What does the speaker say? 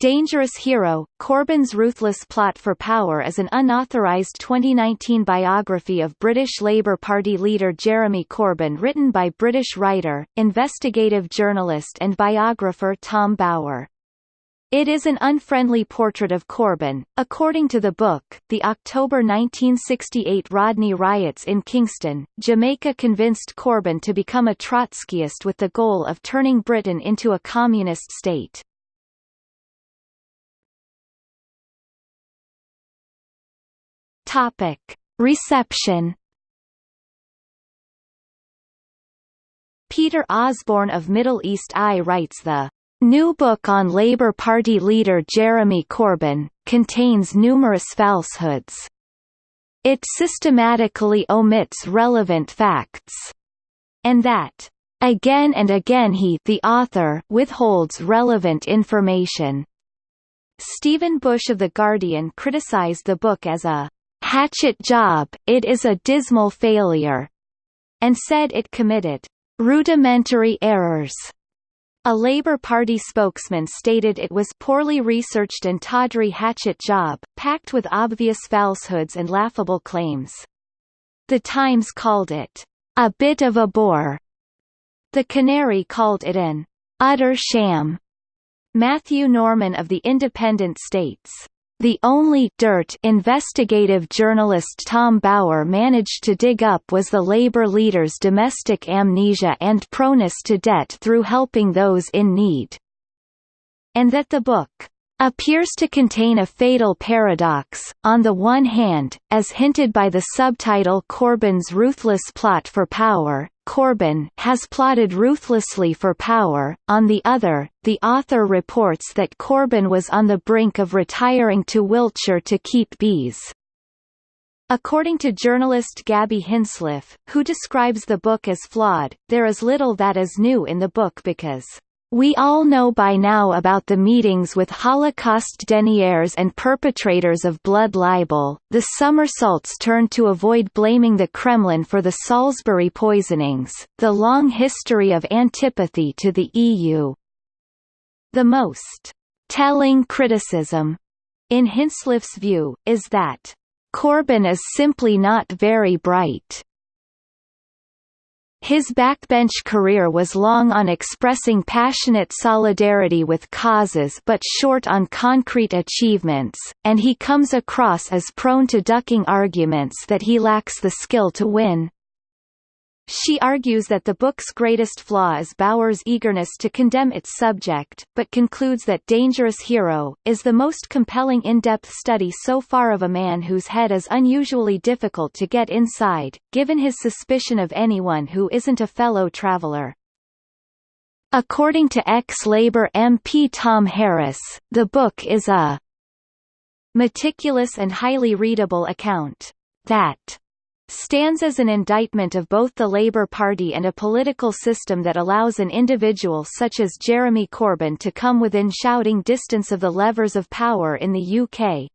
Dangerous Hero, Corbyn's Ruthless Plot for Power is an unauthorised 2019 biography of British Labour Party leader Jeremy Corbyn written by British writer, investigative journalist and biographer Tom Bower. It is an unfriendly portrait of Corbyn. According to the book, the October 1968 Rodney riots in Kingston, Jamaica convinced Corbyn to become a Trotskyist with the goal of turning Britain into a communist state. Topic. Reception Peter Oborne of Middle East Eye writes the new book on Labour Party leader Jeremy Corbyn, contains numerous falsehoods. It systematically omits relevant facts. And that, again and again he the author withholds relevant information. Stephen Bush of The Guardian criticized the book as a hatchet job, it is a dismal failure, and said it committed rudimentary errors. A Labour Party spokesman stated it was poorly researched and tawdry hatchet job, packed with obvious falsehoods and laughable claims. The Times called it a bit of a bore. The Canary called it an utter sham. Matthew Norman of The Independent states, the only dirt investigative journalist Tom Bower managed to dig up was the labor leader's domestic amnesia and proneness to debt through helping those in need. And that the book appears to contain a fatal paradox, on the one hand, as hinted by the subtitle Corbyn's ruthless plot for power, Corbyn has plotted ruthlessly for power, on the other, the author reports that Corbyn was on the brink of retiring to Wiltshire to keep bees. According to journalist Gabby Hinsliff, who describes the book as flawed, there is little that is new in the book because we all know by now about the meetings with Holocaust deniers and perpetrators of blood libel, the somersaults turned to avoid blaming the Kremlin for the Salisbury poisonings, the long history of antipathy to the EU. The most telling criticism, in Hinsliff's view, is that Corbyn is simply not very bright. His backbench career was long on expressing passionate solidarity with causes but short on concrete achievements, and he comes across as prone to ducking arguments that he lacks the skill to win. She argues that the book's greatest flaw is Bower's eagerness to condemn its subject, but concludes that Dangerous Hero, is the most compelling in-depth study so far of a man whose head is unusually difficult to get inside, given his suspicion of anyone who isn't a fellow traveller. According to ex-Labour MP Tom Harris, the book is a meticulous and highly readable account that stands as an indictment of both the Labour Party and a political system that allows an individual such as Jeremy Corbyn to come within shouting distance of the levers of power in the UK.